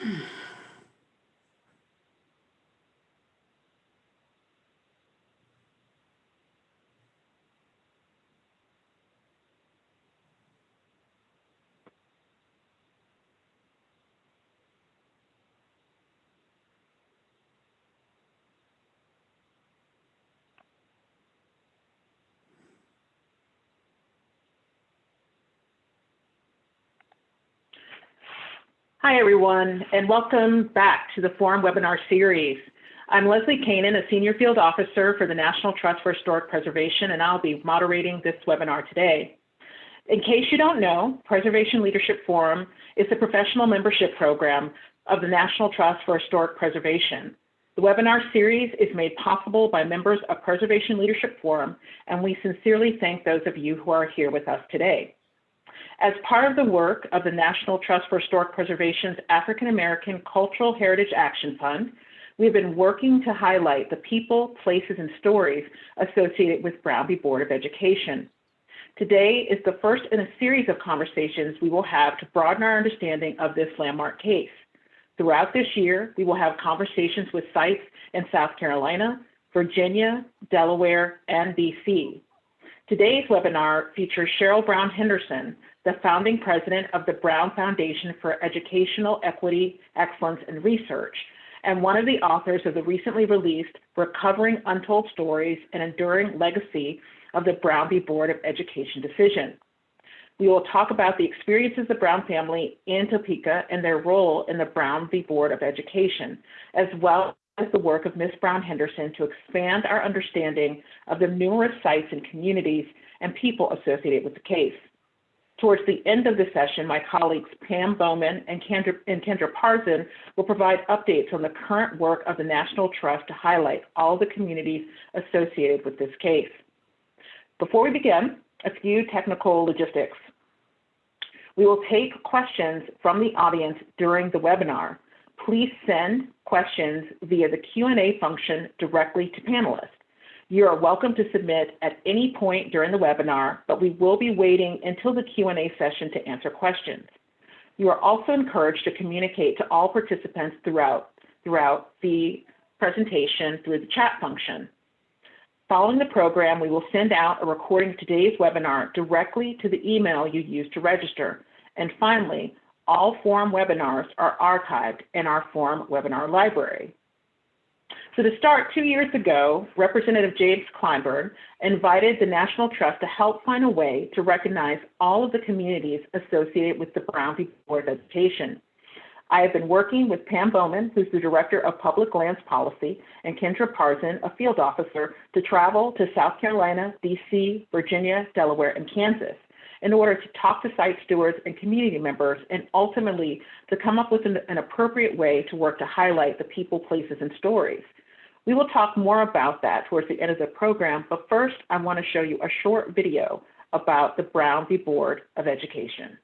Hmm. Hi, everyone, and welcome back to the Forum webinar series. I'm Leslie Kanan, a Senior Field Officer for the National Trust for Historic Preservation, and I'll be moderating this webinar today. In case you don't know, Preservation Leadership Forum is a professional membership program of the National Trust for Historic Preservation. The webinar series is made possible by members of Preservation Leadership Forum, and we sincerely thank those of you who are here with us today. As part of the work of the National Trust for Historic Preservation's African American Cultural Heritage Action Fund, we've been working to highlight the people, places, and stories associated with Brown v. Board of Education. Today is the first in a series of conversations we will have to broaden our understanding of this landmark case. Throughout this year, we will have conversations with sites in South Carolina, Virginia, Delaware, and DC. Today's webinar features Cheryl Brown Henderson, the founding president of the Brown Foundation for Educational Equity, Excellence, and Research, and one of the authors of the recently released Recovering Untold Stories, An Enduring Legacy of the Brown v. Board of Education Decision. We will talk about the experiences of the Brown family in Topeka and their role in the Brown v. Board of Education, as well as the work of Ms. Brown Henderson to expand our understanding of the numerous sites and communities and people associated with the case. Towards the end of the session, my colleagues Pam Bowman and Kendra, and Kendra Parson will provide updates on the current work of the National Trust to highlight all the communities associated with this case. Before we begin, a few technical logistics. We will take questions from the audience during the webinar. Please send questions via the Q&A function directly to panelists. You are welcome to submit at any point during the webinar, but we will be waiting until the Q&A session to answer questions. You are also encouraged to communicate to all participants throughout, throughout the presentation through the chat function. Following the program, we will send out a recording of today's webinar directly to the email you used to register. And finally, all forum webinars are archived in our forum webinar library. So to start, two years ago, Representative James Clyburn invited the National Trust to help find a way to recognize all of the communities associated with the Brown v. Board of Education. I have been working with Pam Bowman, who's the Director of Public Lands Policy, and Kendra Parson, a field officer, to travel to South Carolina, DC, Virginia, Delaware, and Kansas in order to talk to site stewards and community members and ultimately to come up with an, an appropriate way to work to highlight the people, places, and stories. We will talk more about that towards the end of the program, but first I want to show you a short video about the Brown v. Board of Education.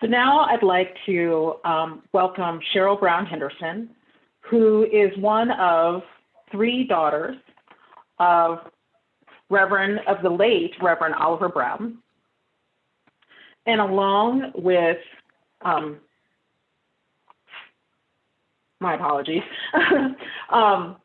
So now I'd like to um, welcome Cheryl Brown Henderson, who is one of three daughters of Reverend, of the late Reverend Oliver Brown. And along with, um, my apologies, um,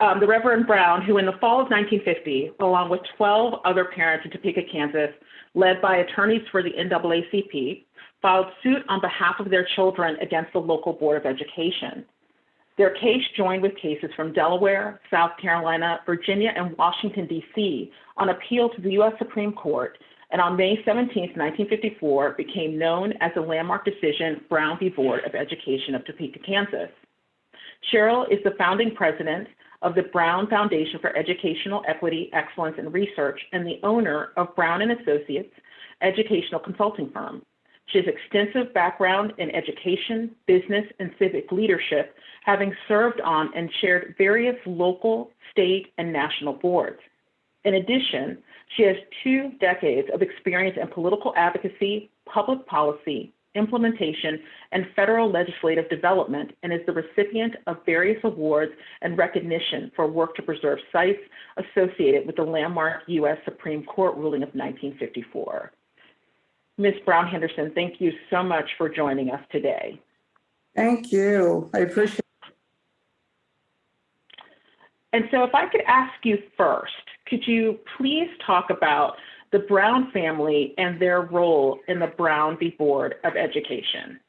um, the Reverend Brown, who in the fall of 1950, along with 12 other parents in Topeka, Kansas, led by attorneys for the NAACP, filed suit on behalf of their children against the local Board of Education. Their case joined with cases from Delaware, South Carolina, Virginia, and Washington, D.C. on appeal to the U.S. Supreme Court, and on May 17, 1954, became known as the landmark decision Brown v. Board of Education of Topeka, Kansas. Cheryl is the founding president of the Brown Foundation for Educational Equity, Excellence, and Research, and the owner of Brown and Associates educational consulting firm. She has extensive background in education, business, and civic leadership, having served on and chaired various local, state, and national boards. In addition, she has two decades of experience in political advocacy, public policy, implementation, and federal legislative development, and is the recipient of various awards and recognition for work to preserve sites associated with the landmark U.S. Supreme Court ruling of 1954. Ms. Brown Henderson, thank you so much for joining us today. Thank you. I appreciate it. And so if I could ask you first, could you please talk about the Brown family and their role in the Brown v. Board of Education?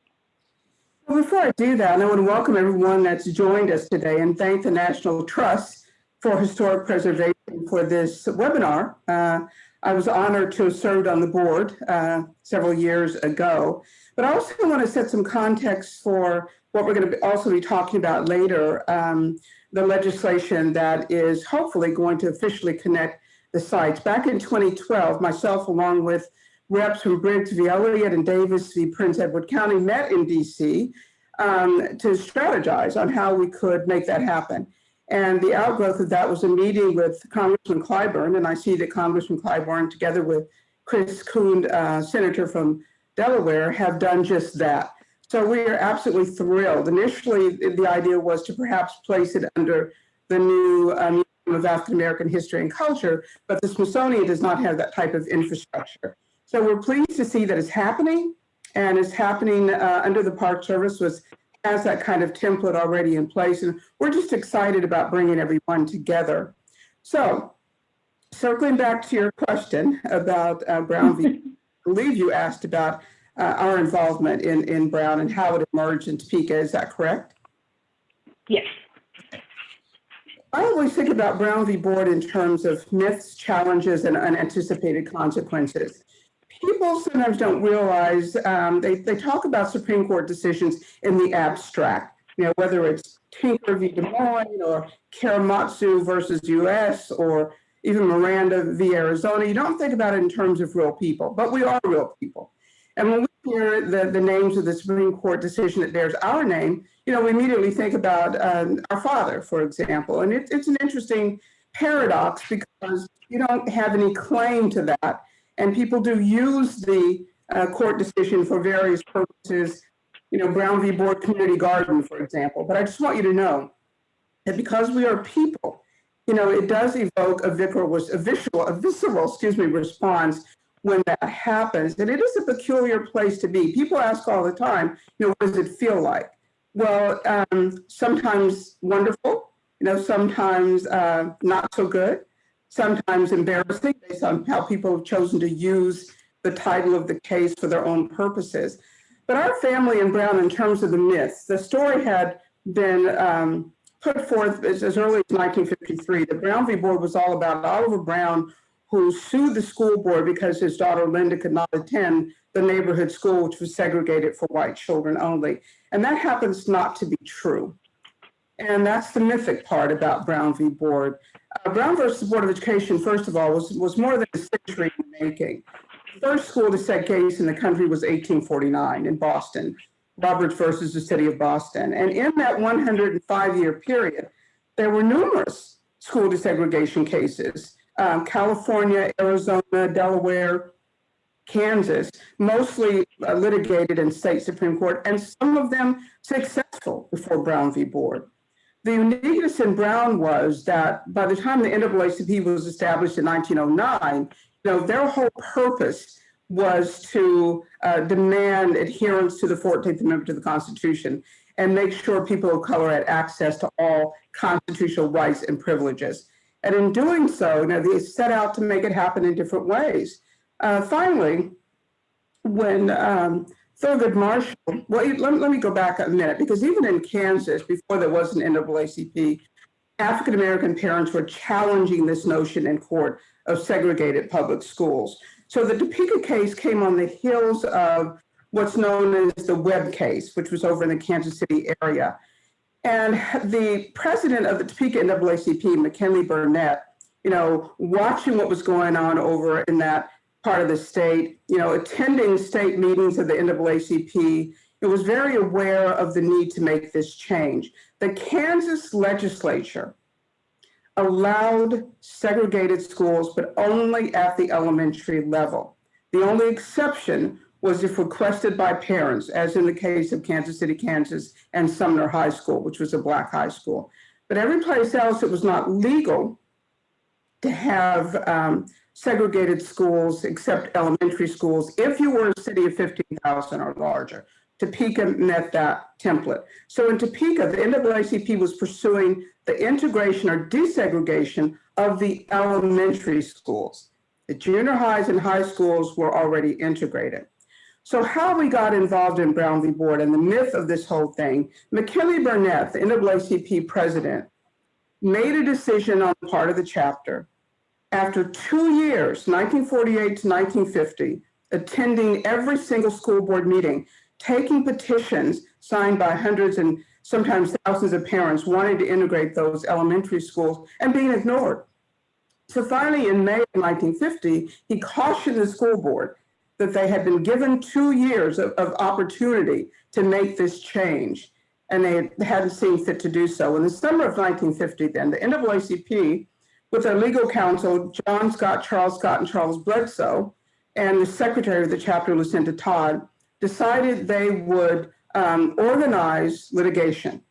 Well, before I do that, I want to welcome everyone that's joined us today and thank the National Trust for Historic Preservation for this webinar. Uh, I was honored to have served on the board uh, several years ago, but I also want to set some context for what we're going to also be talking about later, um, the legislation that is hopefully going to officially connect the sites. Back in 2012, myself along with reps from Briggs v. Elliott and Davis v. Prince Edward County met in DC um, to strategize on how we could make that happen. And the outgrowth of that was a meeting with Congressman Clyburn, and I see that Congressman Clyburn, together with Chris Coons, uh, Senator from Delaware, have done just that. So we are absolutely thrilled. Initially, the idea was to perhaps place it under the new um, of African American History and Culture, but the Smithsonian does not have that type of infrastructure. So we're pleased to see that it's happening and it's happening uh, under the Park Service was has that kind of template already in place. And we're just excited about bringing everyone together. So circling back to your question about uh, Brown v. I believe you asked about uh, our involvement in, in Brown and how it emerged in Topeka. Is that correct? Yes. I always think about Brown v. Board in terms of myths, challenges, and unanticipated consequences. People sometimes don't realize, um, they, they talk about Supreme Court decisions in the abstract, you know, whether it's Tinker v. Des Moines or Korematsu versus US or even Miranda v. Arizona. You don't think about it in terms of real people, but we are real people. And when we hear the, the names of the Supreme Court decision that bears our name, you know, we immediately think about um, our father, for example. And it, it's an interesting paradox because you don't have any claim to that. And people do use the uh, court decision for various purposes, you know, Brown v. Board Community Garden, for example. But I just want you to know that because we are people, you know, it does evoke a visceral, a visceral, a visceral, excuse me, response when that happens. And it is a peculiar place to be. People ask all the time, you know, what does it feel like? Well, um, sometimes wonderful, you know, sometimes uh, not so good, sometimes embarrassing based on how people have chosen to use the title of the case for their own purposes. But our family in Brown, in terms of the myths, the story had been um, put forth as, as early as 1953. The Brown v. Board was all about Oliver Brown, who sued the school board because his daughter Linda could not attend the neighborhood school, which was segregated for white children only. And that happens not to be true. And that's the mythic part about Brown v. Board. Uh, Brown versus Board of Education, first of all, was, was more than a century in the making. The first school to set case in the country was 1849 in Boston, Roberts versus the city of Boston. And in that 105 year period, there were numerous school desegregation cases, um, California, Arizona, Delaware, Kansas, mostly uh, litigated in state Supreme Court, and some of them successful before Brown v. Board. The uniqueness in Brown was that by the time the NAACP was established in 1909, you know, their whole purpose was to uh, demand adherence to the 14th Amendment to the Constitution and make sure people of color had access to all constitutional rights and privileges. And in doing so, know, they set out to make it happen in different ways. Uh, finally, when um, Thurgood Marshall, well, let, let me go back a minute, because even in Kansas, before there was an NAACP, African-American parents were challenging this notion in court of segregated public schools. So the Topeka case came on the heels of what's known as the Webb case, which was over in the Kansas City area. And the president of the Topeka NAACP, McKinley Burnett, you know, watching what was going on over in that part of the state, you know, attending state meetings of the NAACP, it was very aware of the need to make this change. The Kansas legislature allowed segregated schools, but only at the elementary level. The only exception was if requested by parents, as in the case of Kansas City, Kansas, and Sumner High School, which was a black high school. But every place else, it was not legal to have um, segregated schools except elementary schools if you were a city of 15,000 or larger. Topeka met that template. So in Topeka, the NAACP was pursuing the integration or desegregation of the elementary schools. The junior highs and high schools were already integrated. So how we got involved in Brown v. Board and the myth of this whole thing, McKinley Burnett, the NAACP president, made a decision on part of the chapter after two years, 1948 to 1950, attending every single school board meeting, taking petitions signed by hundreds and sometimes thousands of parents wanting to integrate those elementary schools and being ignored. So finally, in May of 1950, he cautioned the school board that they had been given two years of, of opportunity to make this change, and they hadn't seen fit to do so. In the summer of 1950, then, the NAACP with their legal counsel, John Scott, Charles Scott, and Charles Bledsoe, and the secretary of the chapter, Lucinda Todd, decided they would um, organize litigation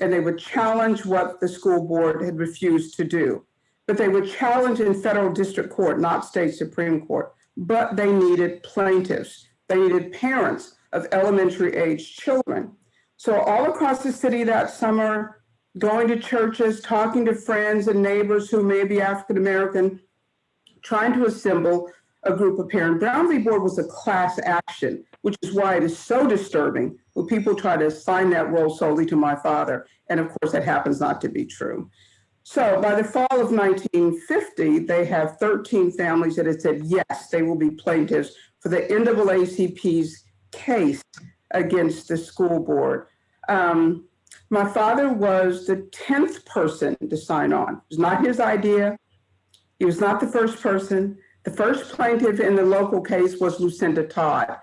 and they would challenge what the school board had refused to do. But they would challenge in federal district court, not state Supreme Court, but they needed plaintiffs. They needed parents of elementary age children. So all across the city that summer, going to churches, talking to friends and neighbors who may be African American, trying to assemble a group of parents. Brown v. Board was a class action, which is why it is so disturbing when people try to assign that role solely to my father. And of course, that happens not to be true. So by the fall of 1950, they have 13 families that had said, yes, they will be plaintiffs for the NAACP's case against the school board. Um, my father was the 10th person to sign on. It was not his idea. He was not the first person. The first plaintiff in the local case was Lucinda Todd,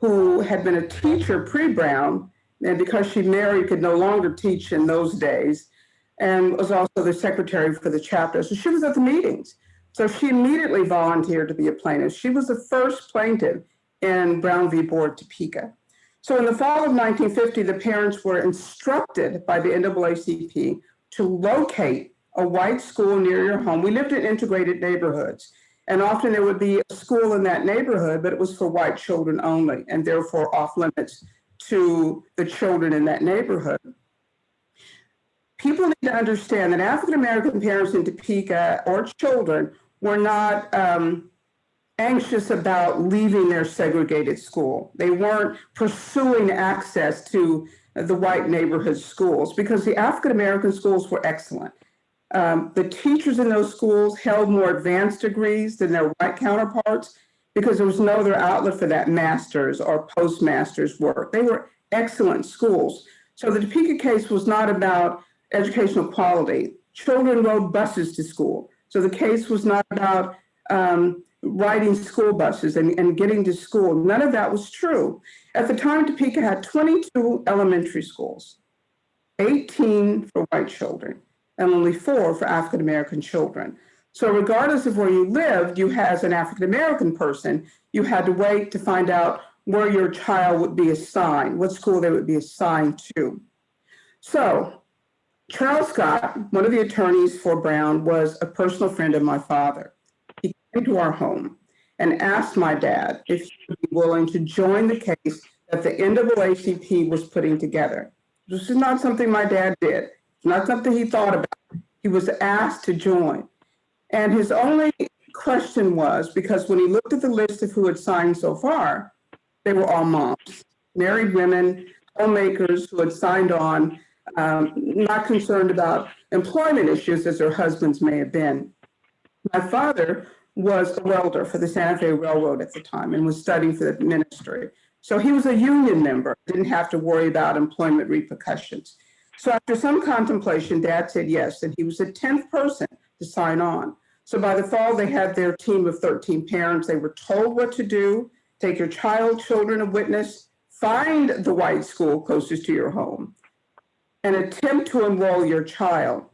who had been a teacher pre-Brown, and because she married, could no longer teach in those days, and was also the secretary for the chapter. So she was at the meetings. So she immediately volunteered to be a plaintiff. She was the first plaintiff in Brown v. Board Topeka. So in the fall of 1950, the parents were instructed by the NAACP to locate a white school near your home. We lived in integrated neighborhoods, and often there would be a school in that neighborhood, but it was for white children only, and therefore off limits to the children in that neighborhood. People need to understand that African-American parents in Topeka or children were not um, anxious about leaving their segregated school. They weren't pursuing access to the white neighborhood schools because the African American schools were excellent. Um, the teachers in those schools held more advanced degrees than their white counterparts because there was no other outlet for that master's or postmaster's work. They were excellent schools. So the Topeka case was not about educational quality. Children rode buses to school. So the case was not about um, riding school buses and, and getting to school. None of that was true. At the time, Topeka had 22 elementary schools, 18 for white children, and only four for African American children. So regardless of where you lived, you as an African-American person, you had to wait to find out where your child would be assigned, what school they would be assigned to. So Charles Scott, one of the attorneys for Brown, was a personal friend of my father. He came to our home and asked my dad if he would be willing to join the case that the NAACP was putting together. This is not something my dad did. It's not something he thought about. He was asked to join. And his only question was, because when he looked at the list of who had signed so far, they were all moms, married women, homemakers who had signed on, um, not concerned about employment issues as their husbands may have been. My father was a welder for the Santa Fe Railroad at the time and was studying for the ministry. So he was a union member, didn't have to worry about employment repercussions. So after some contemplation, dad said yes, and he was the 10th person to sign on. So by the fall, they had their team of 13 parents. They were told what to do, take your child, children, a witness, find the white school closest to your home, and attempt to enroll your child.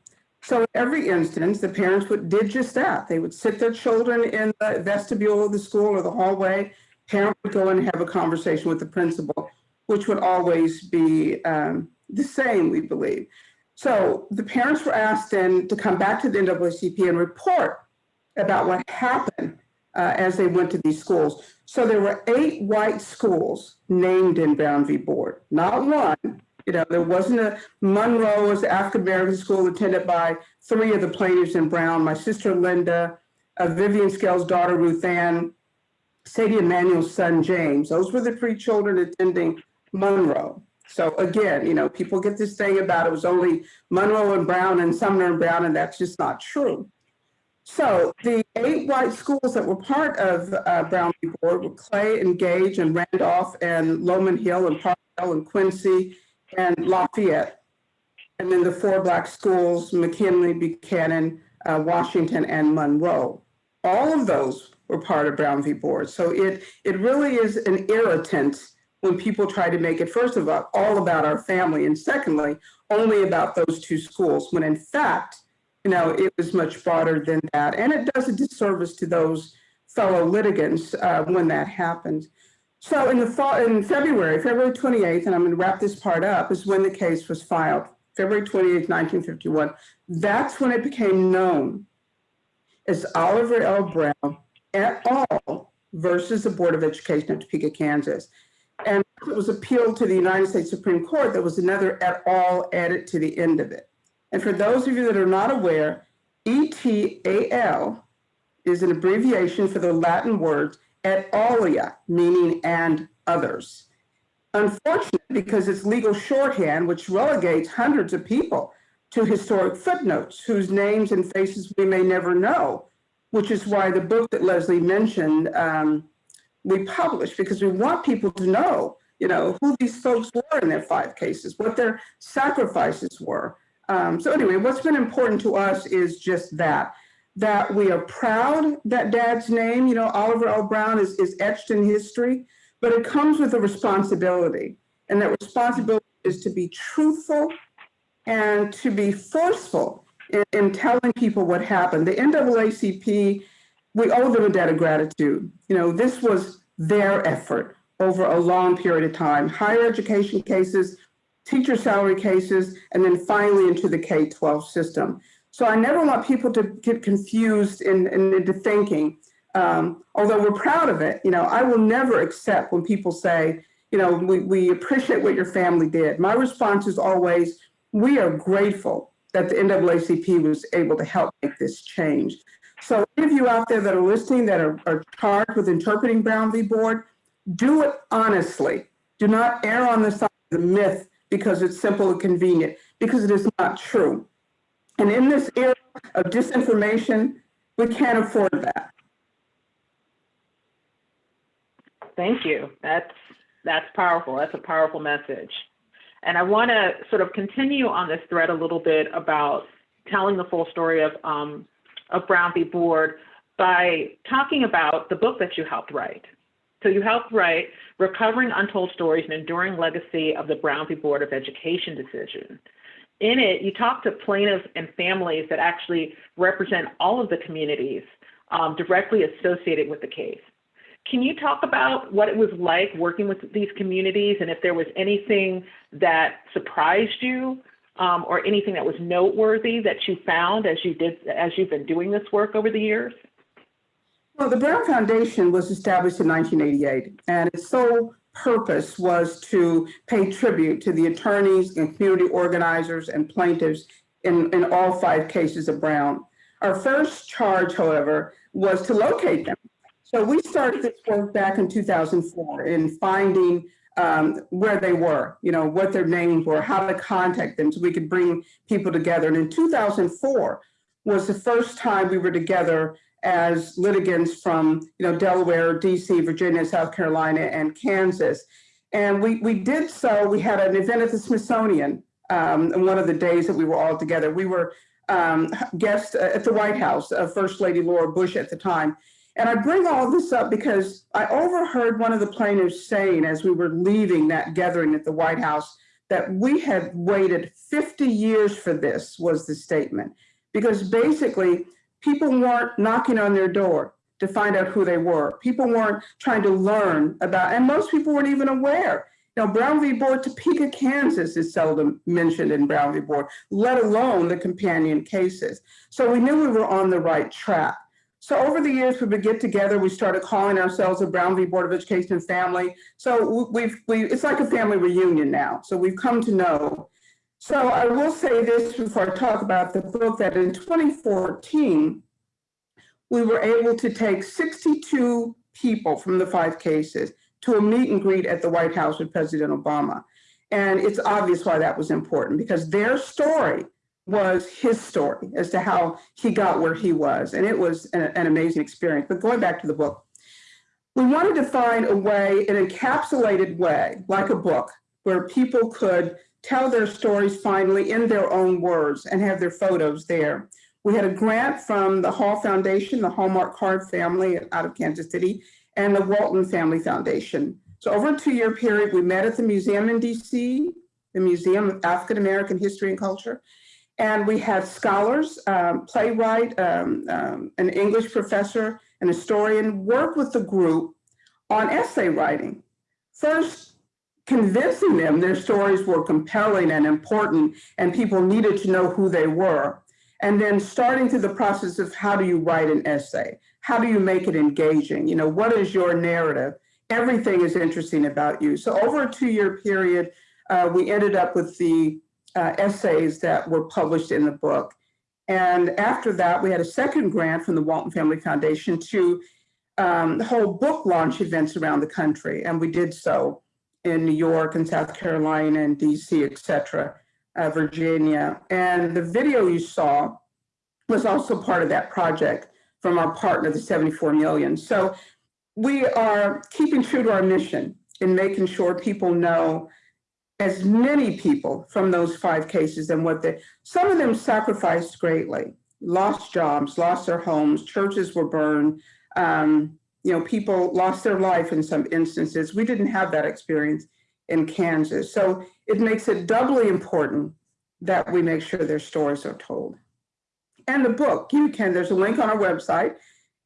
So in every instance, the parents would, did just that. They would sit their children in the vestibule of the school or the hallway parent would go and have a conversation with the principal, which would always be um, the same, we believe. So the parents were asked then to come back to the NAACP and report about what happened uh, as they went to these schools. So there were eight white schools named in Brown v. Board, not one. You know, there wasn't a Monroe was African-American school attended by three of the plaintiffs in Brown, my sister Linda, uh, Vivian Scales' daughter Ruth Ann, Sadie Emanuel's son, James. Those were the three children attending Monroe. So again, you know, people get this thing about it was only Monroe and Brown and Sumner and Brown, and that's just not true. So the eight white schools that were part of uh, Brown v. Board were Clay and Gage and Randolph and Lowman Hill and Parkdale and Quincy and Lafayette. And then the four black schools, McKinley, Buchanan, uh, Washington, and Monroe. All of those were part of Brown v. Board. So it, it really is an irritant when people try to make it, first of all, all about our family, and secondly, only about those two schools, when in fact, you know, it was much broader than that. And it does a disservice to those fellow litigants uh, when that happened. So in the fall, in February, February 28th, and I'm gonna wrap this part up, is when the case was filed, February 28th, 1951. That's when it became known as Oliver L. Brown et al. versus the Board of Education of Topeka, Kansas. And it was appealed to the United States Supreme Court. There was another et al. added to the end of it. And for those of you that are not aware, ETAL is an abbreviation for the Latin word et alia, meaning and others. Unfortunately, because it's legal shorthand, which relegates hundreds of people to historic footnotes whose names and faces we may never know which is why the book that Leslie mentioned, um, we published because we want people to know, you know, who these folks were in their five cases, what their sacrifices were. Um, so anyway, what's been important to us is just that, that we are proud that dad's name, you know, Oliver L. Brown is, is etched in history, but it comes with a responsibility. And that responsibility is to be truthful and to be forceful in, in telling people what happened. The NAACP, we owe them a debt of gratitude. You know, this was their effort over a long period of time. Higher education cases, teacher salary cases, and then finally into the K-12 system. So I never want people to get confused in, in, into thinking, um, although we're proud of it, you know, I will never accept when people say, you know, we, we appreciate what your family did. My response is always, we are grateful that the NAACP was able to help make this change. So any of you out there that are listening that are, are charged with interpreting Brown v. Board, do it honestly. Do not err on the side of the myth because it's simple and convenient, because it is not true. And in this era of disinformation, we can't afford that. Thank you. That's that's powerful. That's a powerful message. And I want to sort of continue on this thread a little bit about telling the full story of, um, of Brown v. Board by talking about the book that you helped write. So you helped write Recovering Untold Stories, an Enduring Legacy of the Brown v. Board of Education Decision. In it, you talk to plaintiffs and families that actually represent all of the communities um, directly associated with the case. Can you talk about what it was like working with these communities and if there was anything that surprised you um, or anything that was noteworthy that you found as you did as you've been doing this work over the years? Well, the Brown Foundation was established in 1988, and its sole purpose was to pay tribute to the attorneys and community organizers and plaintiffs in, in all five cases of Brown. Our first charge, however, was to locate them. So we started this work back in 2004 in finding um, where they were, you know, what their names were, how to contact them so we could bring people together. And in 2004 was the first time we were together as litigants from, you know, Delaware, DC, Virginia, South Carolina, and Kansas. And we, we did so, we had an event at the Smithsonian um, one of the days that we were all together. We were um, guests at the White House, uh, First Lady Laura Bush at the time. And I bring all this up because I overheard one of the plaintiffs saying as we were leaving that gathering at the White House that we had waited 50 years for this was the statement. Because basically people weren't knocking on their door to find out who they were. People weren't trying to learn about, and most people weren't even aware. Know, Brown v. Board, Topeka, Kansas is seldom mentioned in Brown v. Board, let alone the companion cases. So we knew we were on the right track. So over the years, we would get together. We started calling ourselves a Brown v. Board of Education family. So we've, we, it's like a family reunion now. So we've come to know. So I will say this before I talk about the book that in 2014, we were able to take 62 people from the five cases to a meet and greet at the White House with President Obama. And it's obvious why that was important because their story was his story as to how he got where he was. And it was an, an, amazing experience. But going back to the book, we wanted to find a way, an encapsulated way, like a book, where people could tell their stories finally in their own words and have their photos there. We had a grant from the Hall Foundation, the Hallmark Card family out of Kansas City, and the Walton Family Foundation. So over a two-year period, we met at the museum in DC, the Museum of African American History and Culture, and we had scholars, um, playwright, um, um, an English professor, an historian work with the group on essay writing. First, convincing them their stories were compelling and important and people needed to know who they were. And then starting through the process of how do you write an essay? How do you make it engaging? You know, what is your narrative? Everything is interesting about you. So over a two year period, uh, we ended up with the uh, essays that were published in the book. And after that, we had a second grant from the Walton Family Foundation to um, hold book launch events around the country. And we did so in New York and South Carolina and DC, et cetera, uh, Virginia. And the video you saw was also part of that project from our partner, the 74 million. So we are keeping true to our mission in making sure people know as many people from those five cases and what they, some of them sacrificed greatly, lost jobs, lost their homes, churches were burned, um, you know, people lost their life in some instances. We didn't have that experience in Kansas. So it makes it doubly important that we make sure their stories are told. And the book, you can, there's a link on our website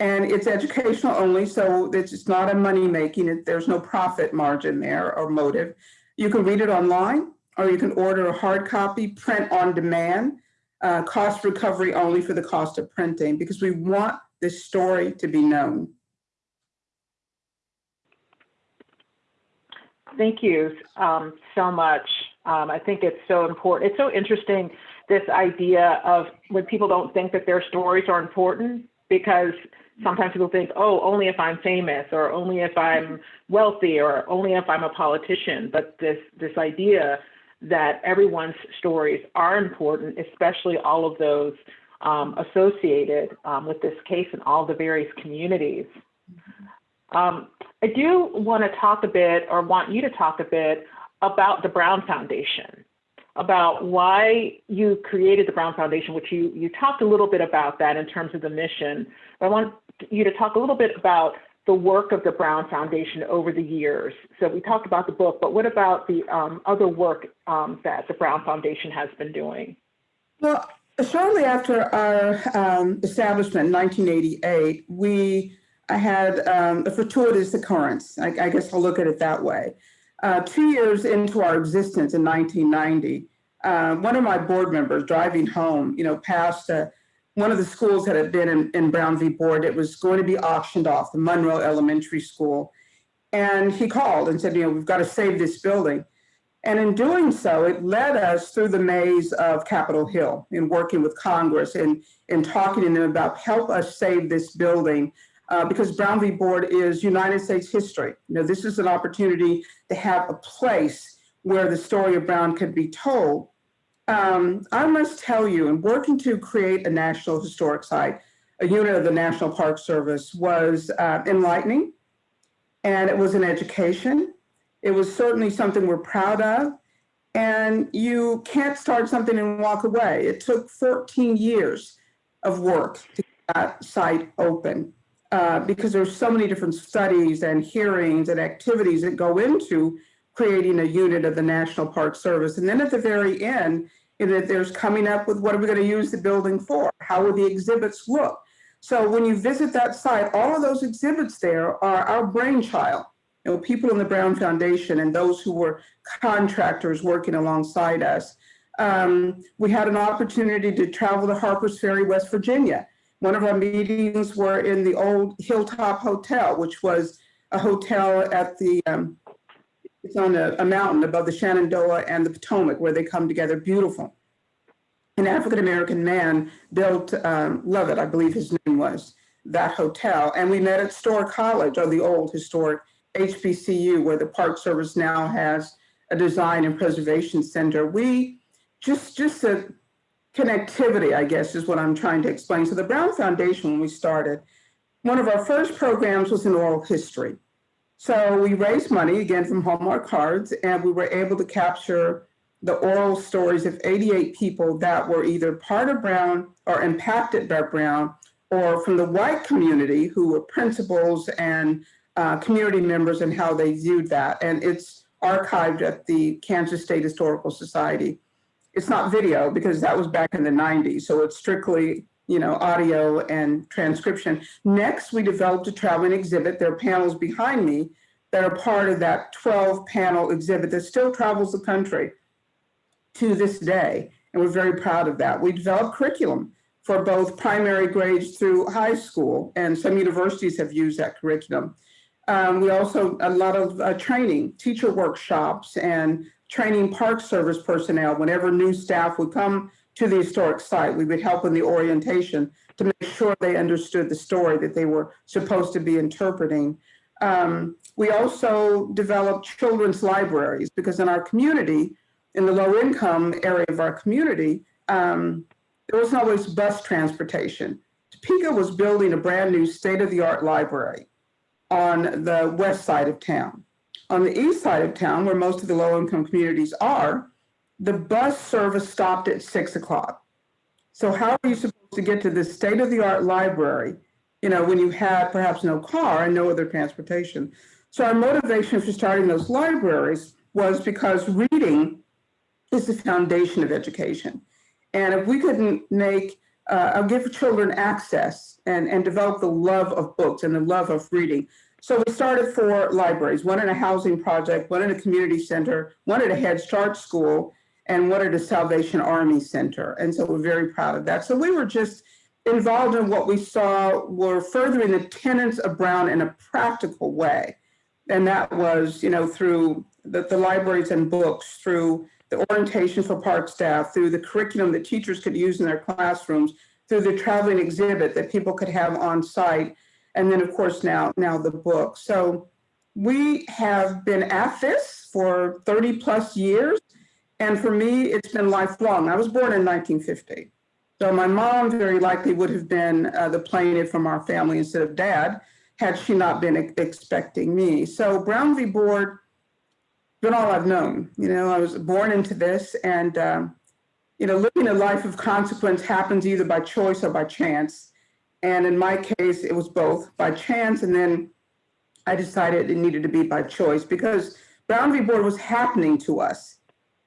and it's educational only. So it's not a money making, there's no profit margin there or motive. You can read it online or you can order a hard copy, print on demand, uh, cost recovery only for the cost of printing because we want this story to be known. Thank you um, so much. Um, I think it's so important. It's so interesting, this idea of when people don't think that their stories are important because sometimes people think, oh, only if I'm famous or only if I'm wealthy or only if I'm a politician. But this, this idea that everyone's stories are important, especially all of those um, associated um, with this case in all the various communities. Um, I do want to talk a bit or want you to talk a bit about the Brown Foundation about why you created the Brown Foundation, which you, you talked a little bit about that in terms of the mission. But I want you to talk a little bit about the work of the Brown Foundation over the years? So we talked about the book, but what about the um, other work um, that the Brown Foundation has been doing? Well, shortly after our um, establishment in 1988, we I had um, a fortuitous occurrence. I, I, guess I'll look at it that way. Uh, two years into our existence in 1990, uh, one of my board members driving home, you know, past uh, one of the schools that had been in, in Brown v. Board, it was going to be auctioned off, the Monroe Elementary School. And he called and said, you know, we've got to save this building. And in doing so, it led us through the maze of Capitol Hill in working with Congress and, and talking to them about help us save this building uh, because Brown v. Board is United States history. You know, this is an opportunity to have a place where the story of Brown could be told. Um, I must tell you, in working to create a National Historic Site, a unit of the National Park Service was uh, enlightening and it was an education it was certainly something we're proud of. And you can't start something and walk away. It took 14 years of work to get that site open uh, because there's so many different studies and hearings and activities that go into creating a unit of the National Park Service. And then at the very end, you know, there's coming up with what are we going to use the building for? How will the exhibits look? So when you visit that site, all of those exhibits there are our brainchild you know, people in the Brown Foundation and those who were contractors working alongside us. Um, we had an opportunity to travel to Harpers Ferry, West Virginia. One of our meetings were in the old Hilltop Hotel, which was a hotel at the, um, it's on a, a, mountain above the Shenandoah and the Potomac where they come together, beautiful. An African-American man built, um, Lovett, I believe his name was, that hotel. And we met at Storer College, or the old historic HBCU, where the Park Service now has a design and preservation center. We just, just a connectivity, I guess, is what I'm trying to explain. So the Brown Foundation, when we started, one of our first programs was in oral history. So we raised money, again, from Hallmark cards, and we were able to capture the oral stories of 88 people that were either part of Brown or impacted by Brown, or from the white community who were principals and uh, community members and how they viewed that. And it's archived at the Kansas State Historical Society. It's not video because that was back in the 90s. So it's strictly, you know, audio and transcription. Next, we developed a traveling exhibit. There are panels behind me that are part of that 12 panel exhibit that still travels the country to this day. And we're very proud of that. We developed curriculum for both primary grades through high school, and some universities have used that curriculum. Um, we also, a lot of uh, training, teacher workshops and training park service personnel. Whenever new staff would come to the historic site, we would help in the orientation to make sure they understood the story that they were supposed to be interpreting. Um, we also developed children's libraries because in our community, in the low income area of our community, um, there wasn't always bus transportation. Topeka was building a brand new state of the art library on the west side of town. On the east side of town, where most of the low-income communities are, the bus service stopped at six o'clock. So how are you supposed to get to this state-of-the-art library, you know, when you had perhaps no car and no other transportation? So our motivation for starting those libraries was because reading is the foundation of education. And if we couldn't make, uh, give children access and, and develop the love of books and the love of reading. So we started four libraries, one in a housing project, one in a community center, one at a Head Start school, and one at a Salvation Army Center. And so we're very proud of that. So we were just involved in what we saw were furthering the tenets of Brown in a practical way. And that was, you know, through the, the libraries and books, through the orientation for park staff, through the curriculum that teachers could use in their classrooms, through the traveling exhibit that people could have on site. And then of course now, now the book. So we have been at this for 30 plus years. And for me, it's been lifelong. I was born in 1950. So my mom very likely would have been uh, the plaintiff from our family instead of dad, had she not been expecting me. So Brown v. Board, been all I've known. You know, I was born into this and um, you know, living a life of consequence happens either by choice or by chance. And in my case, it was both by chance and then I decided it needed to be by choice because Brown v. Board was happening to us.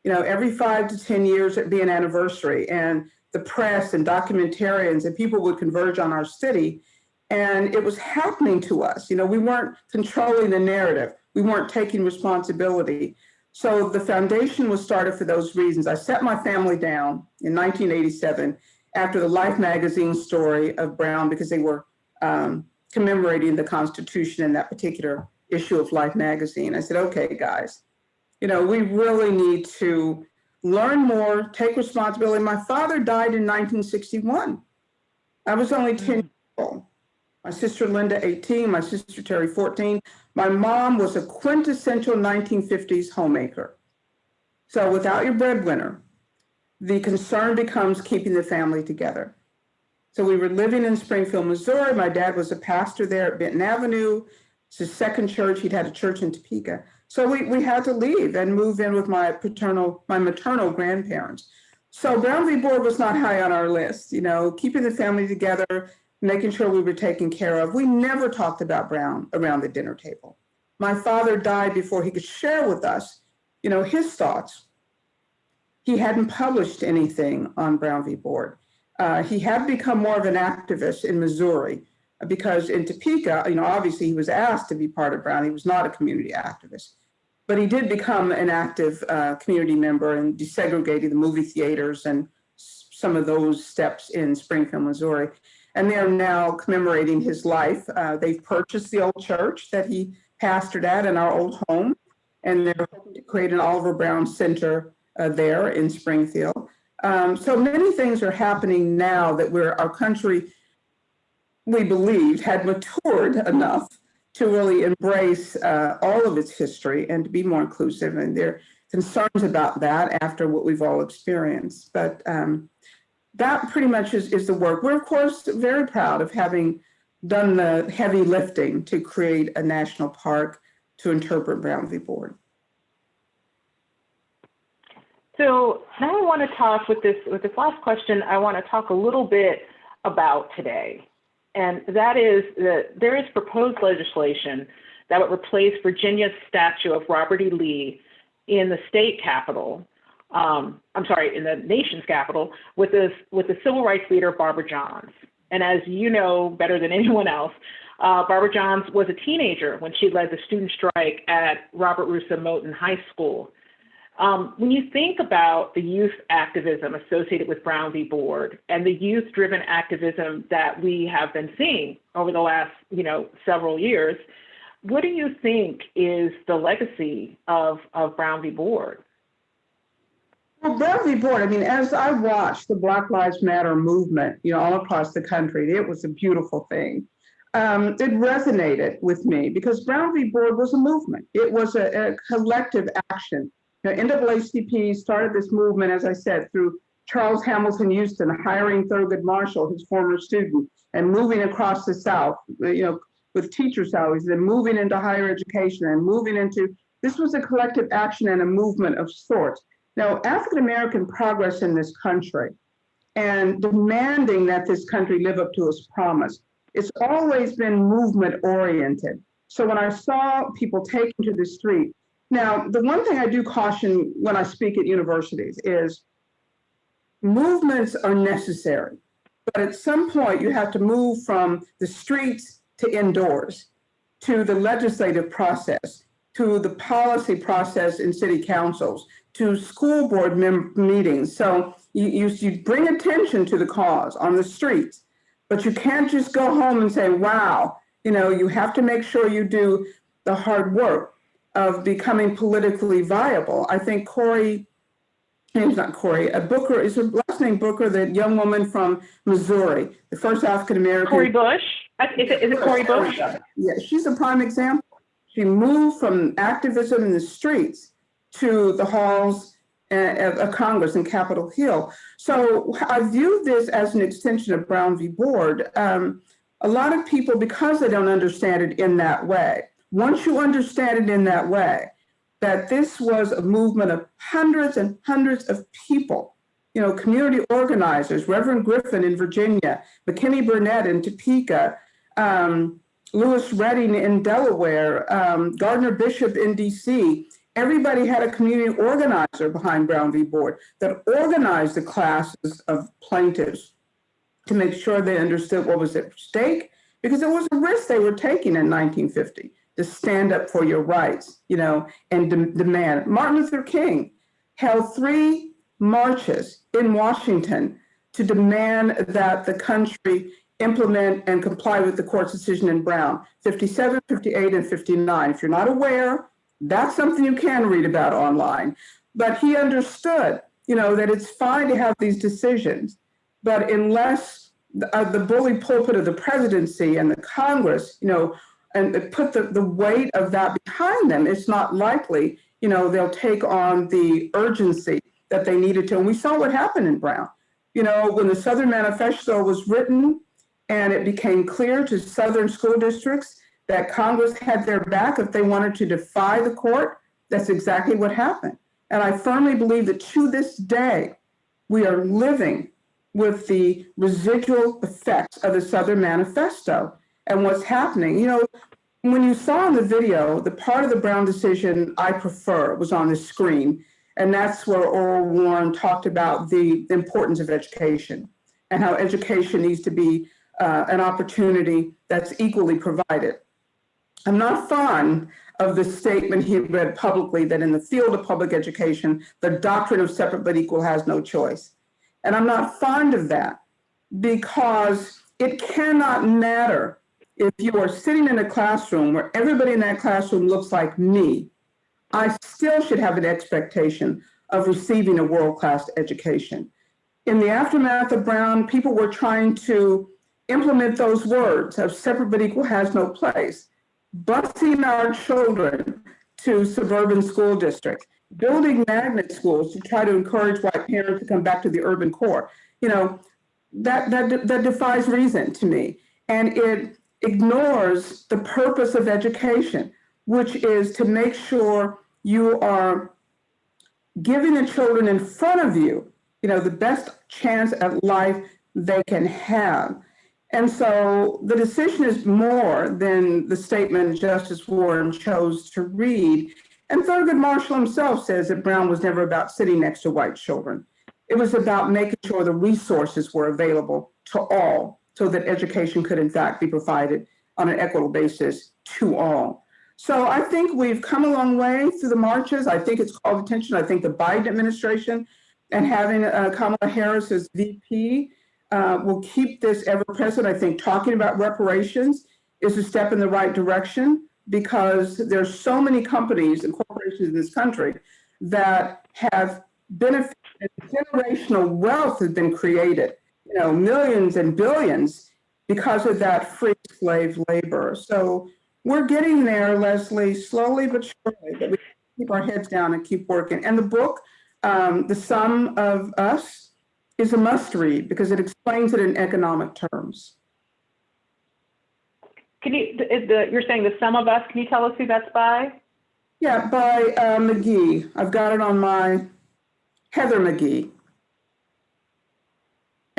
You know, every five to 10 years it'd be an anniversary and the press and documentarians and people would converge on our city. And it was happening to us. You know, we weren't controlling the narrative. We weren't taking responsibility. So the foundation was started for those reasons. I set my family down in 1987 after the Life magazine story of Brown because they were um, commemorating the Constitution in that particular issue of Life magazine. I said, okay, guys, you know, we really need to learn more, take responsibility. My father died in 1961. I was only 10 years old. My sister Linda, 18, my sister Terry, 14. My mom was a quintessential 1950s homemaker. So without your breadwinner, the concern becomes keeping the family together. So we were living in Springfield, Missouri. My dad was a pastor there at Benton Avenue. It's his second church. He'd had a church in Topeka. So we, we had to leave and move in with my paternal, my maternal grandparents. So Brown v. Board was not high on our list, you know, keeping the family together, making sure we were taken care of. We never talked about Brown around the dinner table. My father died before he could share with us, you know, his thoughts. He hadn't published anything on Brown v. Board. Uh, he had become more of an activist in Missouri because in Topeka, you know, obviously he was asked to be part of Brown. He was not a community activist, but he did become an active uh, community member and desegregated the movie theaters and some of those steps in Springfield, Missouri. And they're now commemorating his life. Uh, they've purchased the old church that he pastored at in our old home, and they're hoping to create an Oliver Brown Center uh, there in Springfield. Um, so many things are happening now that we're, our country we believed had matured enough to really embrace uh, all of its history and to be more inclusive. And there are concerns about that after what we've all experienced. But um, that pretty much is, is the work. We're, of course, very proud of having done the heavy lifting to create a national park to interpret Brown v. Board. So now I want to talk with this with this last question. I want to talk a little bit about today and that is that there is proposed legislation that would replace Virginia's statue of Robert E. Lee in the state capitol, um, I'm sorry, in the nation's capital, with, this, with the civil rights leader Barbara Johns. And as you know better than anyone else, uh, Barbara Johns was a teenager when she led the student strike at Robert Russa Moton High School um, when you think about the youth activism associated with Brown v. Board and the youth-driven activism that we have been seeing over the last, you know, several years, what do you think is the legacy of, of Brown v. Board? Well, Brown v. Board, I mean, as I watched the Black Lives Matter movement, you know, all across the country, it was a beautiful thing. Um, it resonated with me because Brown v. Board was a movement. It was a, a collective action the NAACP started this movement, as I said, through Charles Hamilton Houston hiring Thurgood Marshall, his former student, and moving across the South, uh, you know, with teacher salaries, then moving into higher education and moving into, this was a collective action and a movement of sorts. Now, African-American progress in this country and demanding that this country live up to its promise, it's always been movement oriented. So when I saw people taking to the street, now, the one thing I do caution when I speak at universities is movements are necessary, but at some point you have to move from the streets to indoors, to the legislative process, to the policy process in city councils, to school board meetings. So you, you, you bring attention to the cause on the streets, but you can't just go home and say, wow, you know, you have to make sure you do the hard work of becoming politically viable. I think Cory, name's not Cory, uh, Booker, is her last name Booker, the young woman from Missouri, the first African-American. Cori Bush? Is it, is it Cori Bush? Yeah, she's a prime example. She moved from activism in the streets to the halls uh, of Congress in Capitol Hill. So I view this as an extension of Brown v. Board. Um, a lot of people, because they don't understand it in that way, once you understand it in that way, that this was a movement of hundreds and hundreds of people, you know, community organizers, Reverend Griffin in Virginia, McKinley Burnett in Topeka, um, Louis Redding in Delaware, um, Gardner Bishop in DC. Everybody had a community organizer behind Brown v. Board that organized the classes of plaintiffs to make sure they understood what was at stake because it was a risk they were taking in 1950 to stand up for your rights, you know, and de demand. Martin Luther King held three marches in Washington to demand that the country implement and comply with the court's decision in Brown, 57, 58, and 59. If you're not aware, that's something you can read about online. But he understood, you know, that it's fine to have these decisions, but unless the, uh, the bully pulpit of the presidency and the Congress, you know, and put the, the weight of that behind them, it's not likely, you know, they'll take on the urgency that they needed to. And we saw what happened in Brown. You know, when the Southern Manifesto was written and it became clear to Southern school districts that Congress had their back if they wanted to defy the court, that's exactly what happened. And I firmly believe that to this day, we are living with the residual effects of the Southern Manifesto and what's happening. You know, when you saw in the video, the part of the Brown decision I prefer was on the screen. And that's where Earl Warren talked about the importance of education and how education needs to be uh, an opportunity that's equally provided. I'm not fond of the statement he read publicly that in the field of public education, the doctrine of separate but equal has no choice. And I'm not fond of that because it cannot matter if you are sitting in a classroom where everybody in that classroom looks like me, I still should have an expectation of receiving a world-class education. In the aftermath of Brown, people were trying to implement those words of separate but equal has no place, busing our children to suburban school districts, building magnet schools to try to encourage white parents to come back to the urban core. You know, that, that, that defies reason to me. And it ignores the purpose of education, which is to make sure you are giving the children in front of you, you know, the best chance at life they can have. And so the decision is more than the statement Justice Warren chose to read. And Thurgood Marshall himself says that Brown was never about sitting next to white children. It was about making sure the resources were available to all so that education could in fact be provided on an equitable basis to all. So I think we've come a long way through the marches. I think it's called attention. I think the Biden administration and having uh, Kamala Harris as VP uh, will keep this ever present. I think talking about reparations is a step in the right direction because there's so many companies and corporations in this country that have benefited, generational wealth has been created, you know, millions and billions because of that free slave labor. So we're getting there, Leslie, slowly but surely, but we keep our heads down and keep working. And the book, um, The Sum of Us, is a must read because it explains it in economic terms. Can you, the, you're saying the sum of us, can you tell us who that's by? Yeah, by uh, McGhee. I've got it on my Heather McGhee.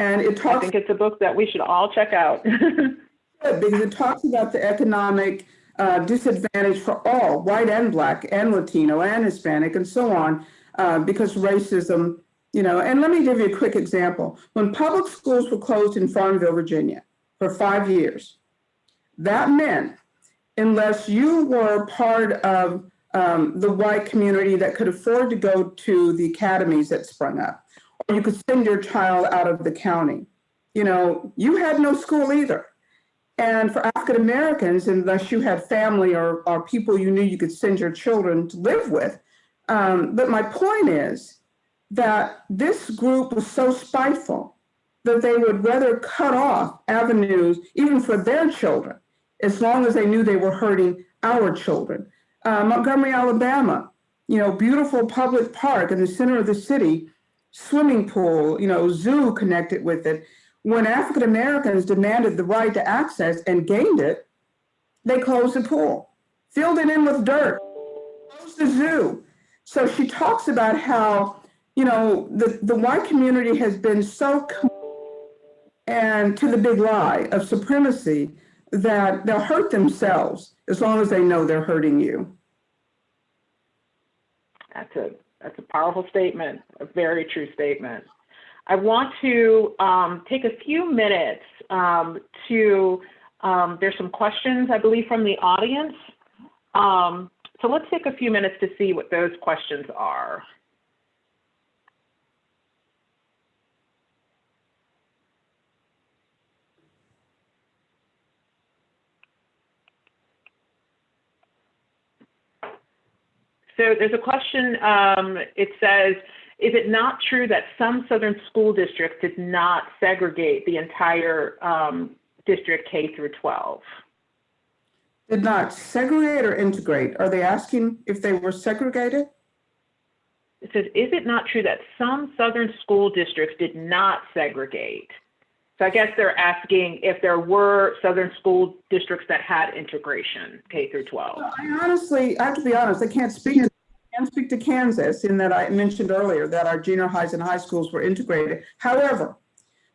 And it talks. I think it's a book that we should all check out. because it talks about the economic uh, disadvantage for all, white and black and Latino and Hispanic and so on, uh, because racism you know, and let me give you a quick example. When public schools were closed in Farmville, Virginia for five years, that meant unless you were part of um, the white community that could afford to go to the academies that sprung up, you could send your child out of the county, you know, you had no school either. And for African Americans, unless you had family or, or people you knew you could send your children to live with. Um, but my point is, that this group was so spiteful that they would rather cut off avenues, even for their children, as long as they knew they were hurting our children. Uh, Montgomery, Alabama, you know, beautiful public park in the center of the city, swimming pool, you know, zoo connected with it. When African Americans demanded the right to access and gained it, they closed the pool, filled it in with dirt, closed the zoo. So she talks about how you know, the, the white community has been so and to the big lie of supremacy that they'll hurt themselves as long as they know they're hurting you. That's a, that's a powerful statement, a very true statement. I want to um, take a few minutes um, to, um, there's some questions, I believe, from the audience. Um, so let's take a few minutes to see what those questions are. So there's a question, um, it says, is it not true that some southern school districts did not segregate the entire um, district K through 12? Did not segregate or integrate? Are they asking if they were segregated? It says, is it not true that some southern school districts did not segregate? So I guess they're asking if there were southern school districts that had integration, K through 12. I honestly, I have to be honest, I can't speak, to- I can't speak to Kansas in that I mentioned earlier that our junior highs and high schools were integrated. However,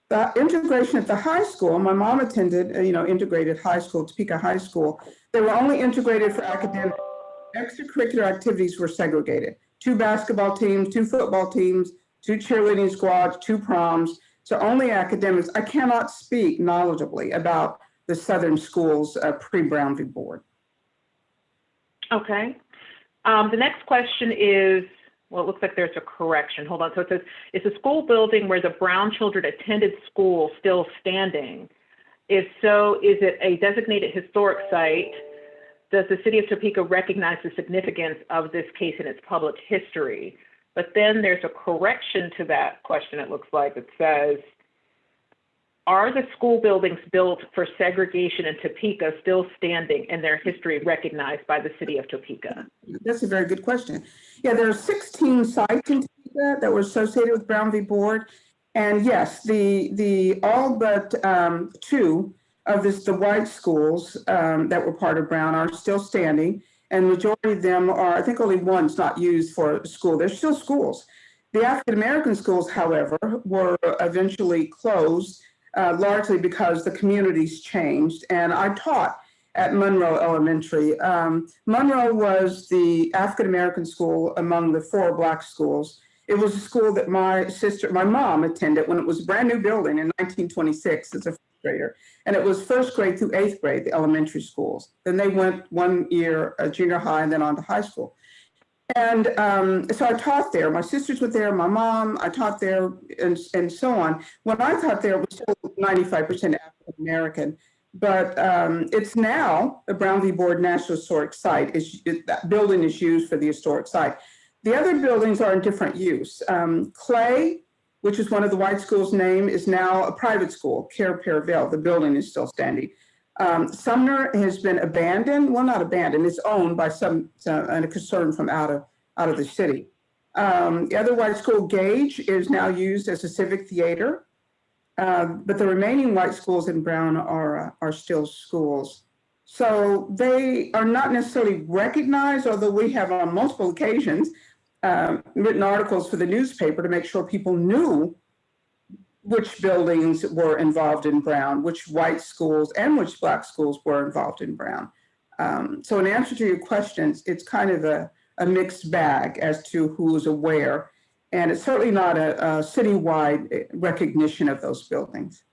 the integration at the high school, my mom attended, uh, you know, integrated high school, Topeka High School. They were only integrated for academic, extracurricular activities were segregated. Two basketball teams, two football teams, two cheerleading squads, two proms. So only academics. I cannot speak knowledgeably about the Southern schools uh, pre-Brown v. Board. Okay. Um, the next question is, well, it looks like there's a correction. Hold on. So it says, is the school building where the Brown children attended school still standing? If so, is it a designated historic site? Does the city of Topeka recognize the significance of this case in its public history? But then there's a correction to that question, it looks like. It says, are the school buildings built for segregation in Topeka still standing and their history recognized by the city of Topeka? That's a very good question. Yeah, there are 16 sites in Topeka that were associated with Brown v. Board. And yes, the, the, all but um, two of this, the white schools um, that were part of Brown are still standing. And majority of them are, I think only one's not used for school. They're still schools. The African-American schools, however, were eventually closed uh, largely because the communities changed. And I taught at Monroe Elementary. Um, Monroe was the African-American school among the four black schools. It was a school that my sister, my mom attended when it was a brand new building in 1926 as a first grader. And it was first grade through eighth grade, the elementary schools. Then they went one year, uh, junior high, and then on to high school. And um, so I taught there. My sisters were there, my mom, I taught there, and, and so on. When I taught there, it was still 95% African American. But um, it's now the Brown v. Board National Historic Site. Is, it, that building is used for the historic site. The other buildings are in different use. Um, Clay, which is one of the white schools' name, is now a private school, Cair Paravel. The building is still standing. Um, Sumner has been abandoned, well, not abandoned, it's owned by some, some a concern from out of, out of the city. Um, the other white school, Gage, is now used as a civic theater. Uh, but the remaining white schools in Brown are, uh, are still schools. So they are not necessarily recognized, although we have on multiple occasions um, written articles for the newspaper to make sure people knew which buildings were involved in Brown, which white schools and which black schools were involved in Brown. Um, so in answer to your questions, it's kind of a, a mixed bag as to who is aware. And it's certainly not a, a citywide recognition of those buildings.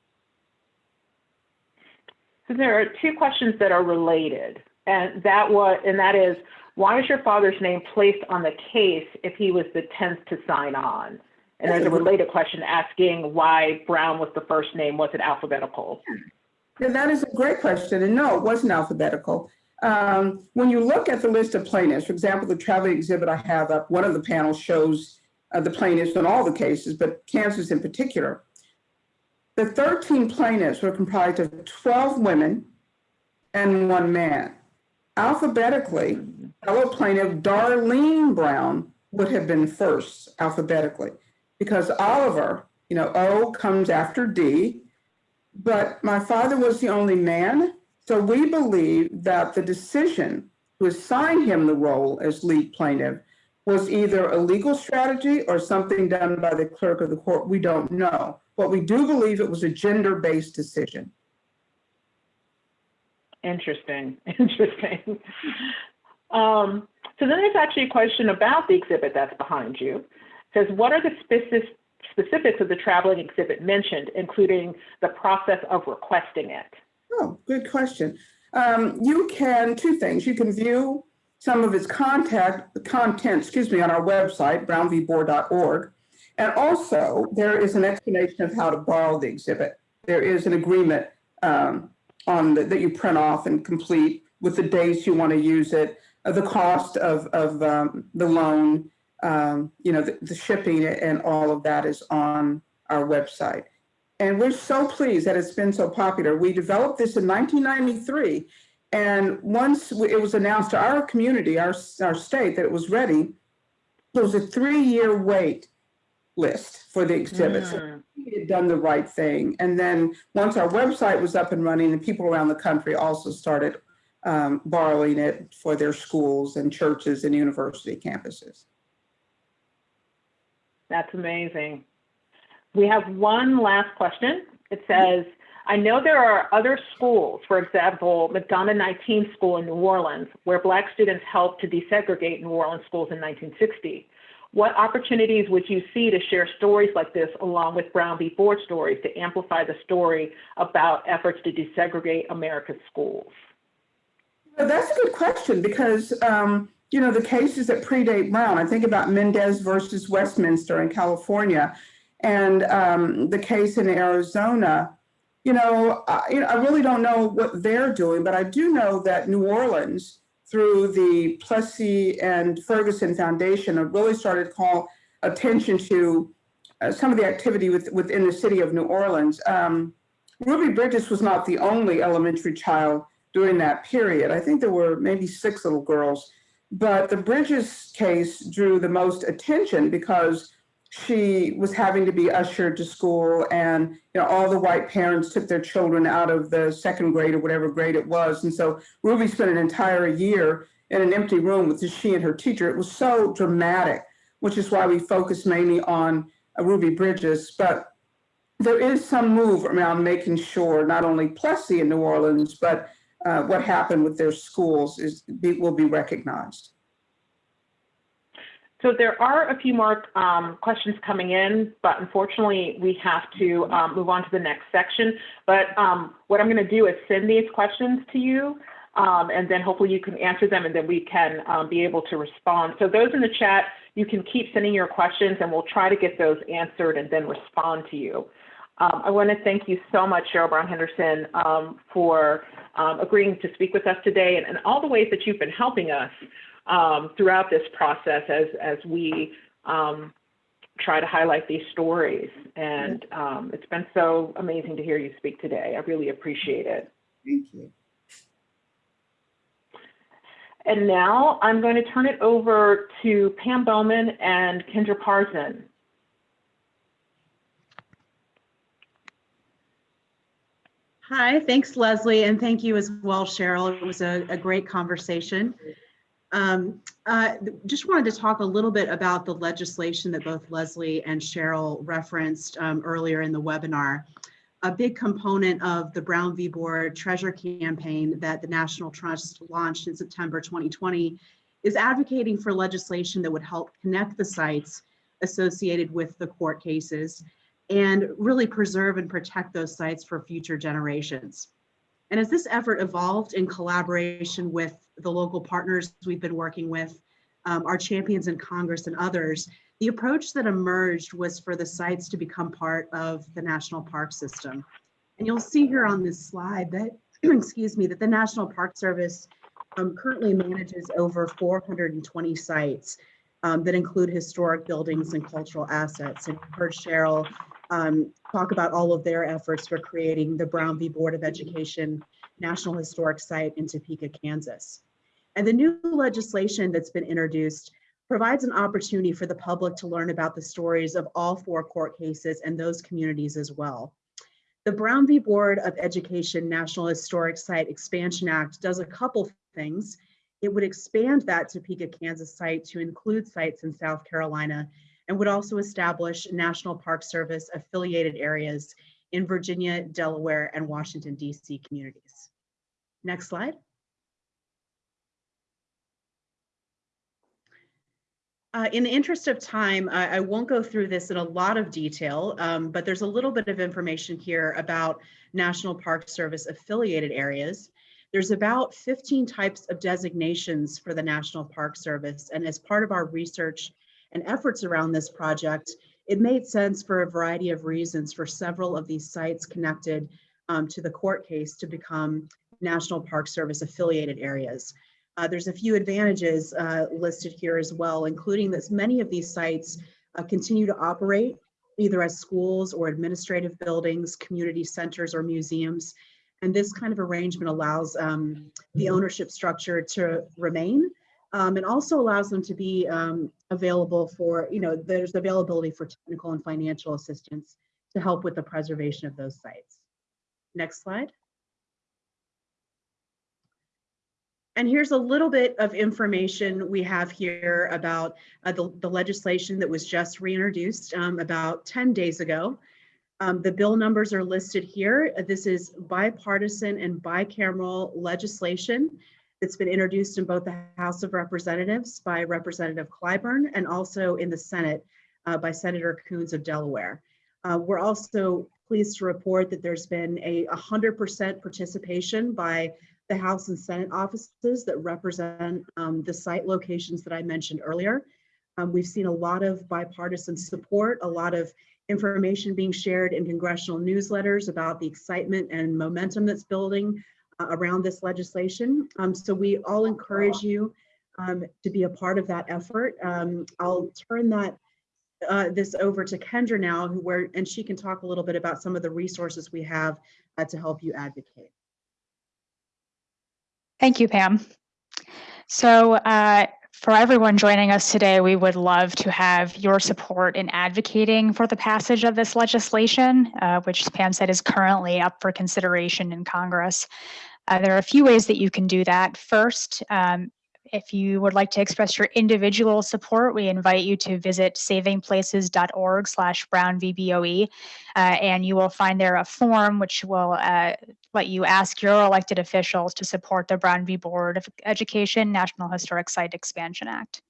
So there are two questions that are related, and that was, and that is, why is your father's name placed on the case if he was the 10th to sign on? And there's a related question asking why Brown was the first name. Was it alphabetical? Yeah, that is a great question. And no, it wasn't alphabetical. Um, when you look at the list of plaintiffs, for example, the traveling exhibit I have up, one of the panels shows uh, the plaintiffs in all the cases, but Kansas in particular. The 13 plaintiffs were comprised of 12 women and one man. Alphabetically, fellow plaintiff Darlene Brown would have been first alphabetically because Oliver, you know, O comes after D, but my father was the only man. So we believe that the decision to assign him the role as lead plaintiff was either a legal strategy or something done by the clerk of the court. We don't know. But we do believe it was a gender-based decision. Interesting, interesting. Um, so then there's actually a question about the exhibit that's behind you. Says, what are the specific, specifics of the traveling exhibit mentioned, including the process of requesting it? Oh, good question. Um, you can, two things, you can view some of its contact, content, excuse me, on our website, brownvboard.org. And also there is an explanation of how to borrow the exhibit. There is an agreement um, on the, that you print off and complete with the days you want to use it, uh, the cost of, of um, the loan, um, you know, the, the shipping and all of that is on our website. And we're so pleased that it's been so popular. We developed this in 1993. And once it was announced to our community, our, our state, that it was ready, there was a three-year wait list for the exhibits. Mm. We had done the right thing. And then once our website was up and running, and people around the country also started um, borrowing it for their schools and churches and university campuses. That's amazing. We have one last question. It says, I know there are other schools, for example, McDonough 19 School in New Orleans, where Black students helped to desegregate New Orleans schools in 1960. What opportunities would you see to share stories like this along with Brown v. Board stories to amplify the story about efforts to desegregate America's schools? Well, that's a good question because, um, you know, the cases that predate Brown, I think about Mendez versus Westminster in California and um, the case in Arizona, you know, I, I really don't know what they're doing, but I do know that New Orleans through the Plessy and Ferguson Foundation have really started to call attention to uh, some of the activity with, within the city of New Orleans. Um, Ruby Bridges was not the only elementary child during that period. I think there were maybe six little girls, but the Bridges case drew the most attention because she was having to be ushered to school and you know all the white parents took their children out of the second grade or whatever grade it was. And so ruby spent an entire year in an empty room with just she and her teacher. It was so dramatic which is why we focus mainly on uh, ruby bridges. But there is some move around making sure not only plessy in new orleans but uh, what happened with their schools is be, will be recognized so there are a few more um, questions coming in, but unfortunately we have to um, move on to the next section. But um, what I'm going to do is send these questions to you, um, and then hopefully you can answer them, and then we can um, be able to respond. So those in the chat, you can keep sending your questions, and we'll try to get those answered and then respond to you. Um, I want to thank you so much, Cheryl Brown Henderson, for agreeing to speak with us today and, and all the ways that you've been helping us um, throughout this process as, as we um, try to highlight these stories. And um, it's been so amazing to hear you speak today. I really appreciate it. Thank you. And now I'm going to turn it over to Pam Bowman and Kendra Parson. Hi, thanks Leslie, and thank you as well, Cheryl. It was a, a great conversation. Um, uh, just wanted to talk a little bit about the legislation that both Leslie and Cheryl referenced um, earlier in the webinar. A big component of the Brown v. Board Treasure campaign that the National Trust launched in September 2020 is advocating for legislation that would help connect the sites associated with the court cases and really preserve and protect those sites for future generations. And as this effort evolved in collaboration with the local partners we've been working with, um, our champions in Congress and others, the approach that emerged was for the sites to become part of the national park system. And you'll see here on this slide that, excuse me, that the National Park Service um, currently manages over 420 sites um, that include historic buildings and cultural assets. And you've heard Cheryl um, talk about all of their efforts for creating the Brown v. Board of Education National Historic Site in Topeka, Kansas. And the new legislation that's been introduced provides an opportunity for the public to learn about the stories of all four court cases and those communities as well. The Brown v. Board of Education National Historic Site Expansion Act does a couple things. It would expand that Topeka, Kansas site to include sites in South Carolina and would also establish National Park Service affiliated areas in Virginia, Delaware, and Washington, DC communities. Next slide. Uh, in the interest of time, I, I, won't go through this in a lot of detail, um, but there's a little bit of information here about National Park Service affiliated areas. There's about 15 types of designations for the National Park Service. And as part of our research and efforts around this project, it made sense for a variety of reasons for several of these sites connected um, to the court case to become National Park Service affiliated areas. Uh, there's a few advantages uh, listed here as well, including that many of these sites uh, continue to operate either as schools or administrative buildings, community centers or museums. And this kind of arrangement allows um, the ownership structure to remain um, and also allows them to be um, available for, you know, there's availability for technical and financial assistance to help with the preservation of those sites. Next slide. And here's a little bit of information we have here about uh, the, the, legislation that was just reintroduced um, about 10 days ago. Um, the bill numbers are listed here. This is bipartisan and bicameral legislation that's been introduced in both the House of Representatives by Representative Clyburn and also in the Senate uh, by Senator Coons of Delaware. Uh, we're also pleased to report that there's been a 100% participation by the House and Senate offices that represent um, the site locations that I mentioned earlier. Um, we've seen a lot of bipartisan support, a lot of information being shared in congressional newsletters about the excitement and momentum that's building around this legislation. Um, so we all encourage you um, to be a part of that effort. Um, I'll turn that uh, this over to Kendra now, who where and she can talk a little bit about some of the resources we have uh, to help you advocate. Thank you, Pam. So uh, for everyone joining us today, we would love to have your support in advocating for the passage of this legislation, uh, which Pam said is currently up for consideration in Congress. Uh, there are a few ways that you can do that. First, um, if you would like to express your individual support, we invite you to visit savingplaces.org slash brownvboe, uh, and you will find there a form which will uh, let you ask your elected officials to support the Brown v. Board of Education National Historic Site Expansion Act.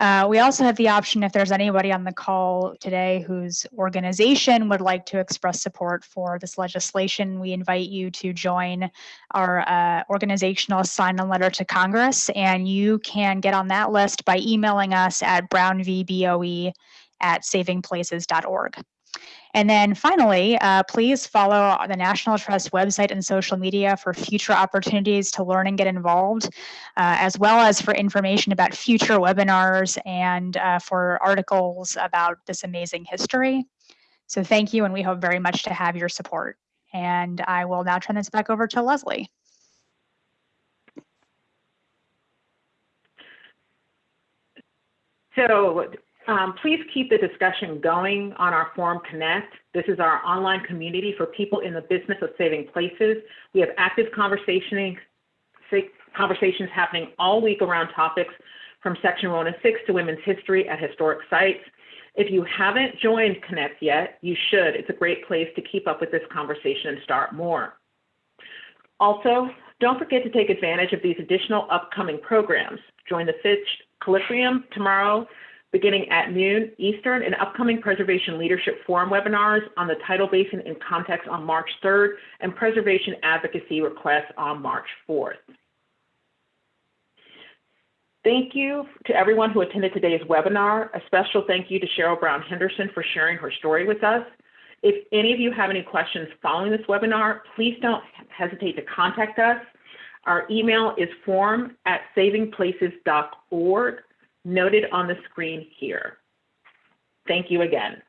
Uh, we also have the option if there's anybody on the call today whose organization would like to express support for this legislation, we invite you to join our uh, organizational sign-on letter to Congress, and you can get on that list by emailing us at brownvboe at savingplaces.org. And then finally, uh, please follow the National Trust website and social media for future opportunities to learn and get involved, uh, as well as for information about future webinars and uh, for articles about this amazing history. So thank you, and we hope very much to have your support. And I will now turn this back over to Leslie. So um, please keep the discussion going on our Forum Connect. This is our online community for people in the business of saving places. We have active conversations, conversations happening all week around topics from Section 106 to women's history at historic sites. If you haven't joined Connect yet, you should. It's a great place to keep up with this conversation and start more. Also, don't forget to take advantage of these additional upcoming programs. Join the Fitch Colloquium tomorrow beginning at noon Eastern and upcoming Preservation Leadership Forum webinars on the tidal basin in context on March 3rd and preservation advocacy requests on March 4th. Thank you to everyone who attended today's webinar. A special thank you to Cheryl Brown Henderson for sharing her story with us. If any of you have any questions following this webinar, please don't hesitate to contact us. Our email is forum at savingplaces.org noted on the screen here. Thank you again.